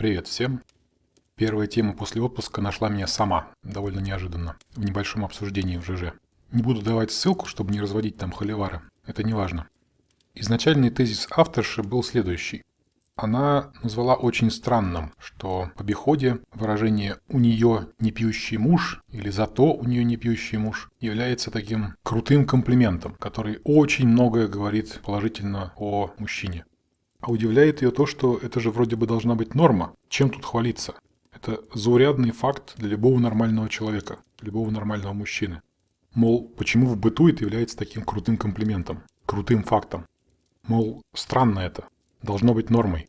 Привет всем! Первая тема после отпуска нашла меня сама, довольно неожиданно, в небольшом обсуждении в ЖЖ. Не буду давать ссылку, чтобы не разводить там холивары, это не важно. Изначальный тезис авторши был следующий. Она назвала очень странным, что в обиходе выражение «у нее не пьющий муж» или «зато у нее не пьющий муж» является таким крутым комплиментом, который очень многое говорит положительно о мужчине. А удивляет ее то, что это же вроде бы должна быть норма. Чем тут хвалиться? Это заурядный факт для любого нормального человека, любого нормального мужчины. Мол, почему в быту это является таким крутым комплиментом, крутым фактом? Мол, странно это, должно быть нормой.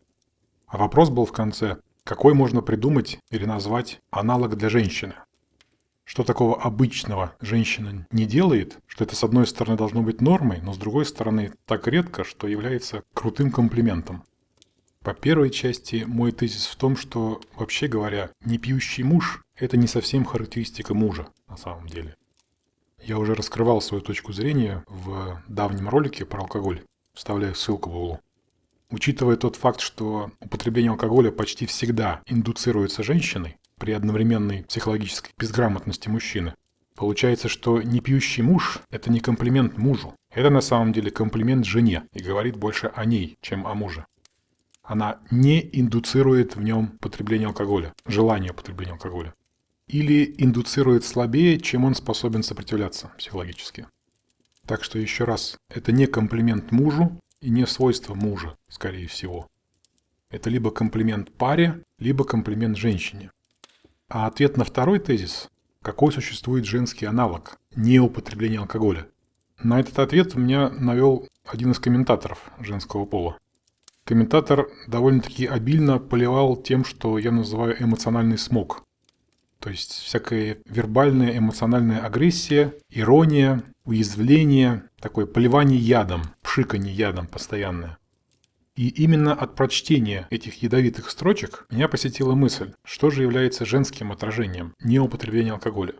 А вопрос был в конце, какой можно придумать или назвать аналог для женщины? Что такого обычного женщина не делает, что это с одной стороны должно быть нормой, но с другой стороны так редко, что является крутым комплиментом. По первой части мой тезис в том, что, вообще говоря, не пьющий муж – это не совсем характеристика мужа на самом деле. Я уже раскрывал свою точку зрения в давнем ролике про алкоголь. Вставляю ссылку в углу. Учитывая тот факт, что употребление алкоголя почти всегда индуцируется женщиной при одновременной психологической безграмотности мужчины, получается, что не пьющий муж – это не комплимент мужу. Это на самом деле комплимент жене и говорит больше о ней, чем о муже. Она не индуцирует в нем потребление алкоголя, желание потребления алкоголя. Или индуцирует слабее, чем он способен сопротивляться психологически. Так что еще раз, это не комплимент мужу, и не свойство мужа, скорее всего. Это либо комплимент паре, либо комплимент женщине. А ответ на второй тезис – какой существует женский аналог неупотребления алкоголя? На этот ответ меня навел один из комментаторов женского пола. Комментатор довольно-таки обильно поливал тем, что я называю эмоциональный смог. То есть всякая вербальная эмоциональная агрессия, ирония, уязвление, такое поливание ядом, пшиканье ядом постоянное. И именно от прочтения этих ядовитых строчек меня посетила мысль, что же является женским отражением неупотребления алкоголя.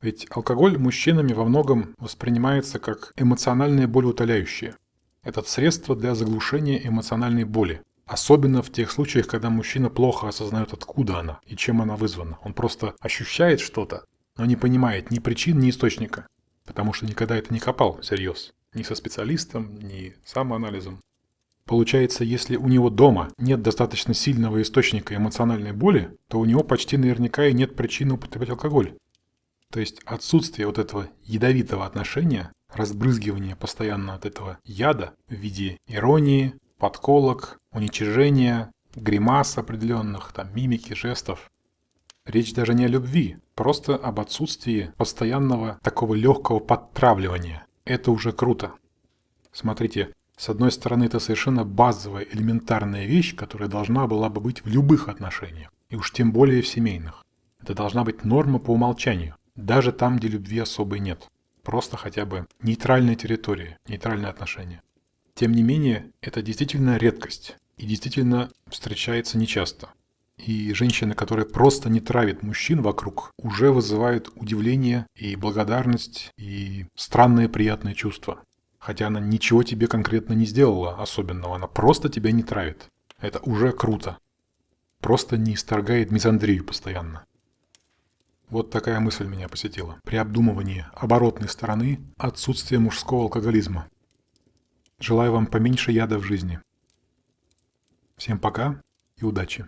Ведь алкоголь мужчинами во многом воспринимается как эмоциональное болеутоляющее. Это средство для заглушения эмоциональной боли. Особенно в тех случаях, когда мужчина плохо осознает, откуда она и чем она вызвана. Он просто ощущает что-то, но не понимает ни причин, ни источника потому что никогда это не копал всерьез. Ни со специалистом, ни самоанализом. Получается, если у него дома нет достаточно сильного источника эмоциональной боли, то у него почти наверняка и нет причины употреблять алкоголь. То есть отсутствие вот этого ядовитого отношения, разбрызгивания постоянно от этого яда в виде иронии, подколок, уничижения, гримас определенных, там, мимики, жестов, Речь даже не о любви, просто об отсутствии постоянного такого легкого подтравливания. Это уже круто. Смотрите, с одной стороны, это совершенно базовая, элементарная вещь, которая должна была бы быть в любых отношениях, и уж тем более в семейных. Это должна быть норма по умолчанию, даже там, где любви особой нет. Просто хотя бы нейтральная территория, нейтральные отношения. Тем не менее, это действительно редкость и действительно встречается нечасто. И женщины, которые просто не травят мужчин вокруг, уже вызывают удивление и благодарность и странные приятные чувства. Хотя она ничего тебе конкретно не сделала особенного, она просто тебя не травит. Это уже круто. Просто не исторгает мизандрию постоянно. Вот такая мысль меня посетила. При обдумывании оборотной стороны отсутствия мужского алкоголизма. Желаю вам поменьше яда в жизни. Всем пока и удачи.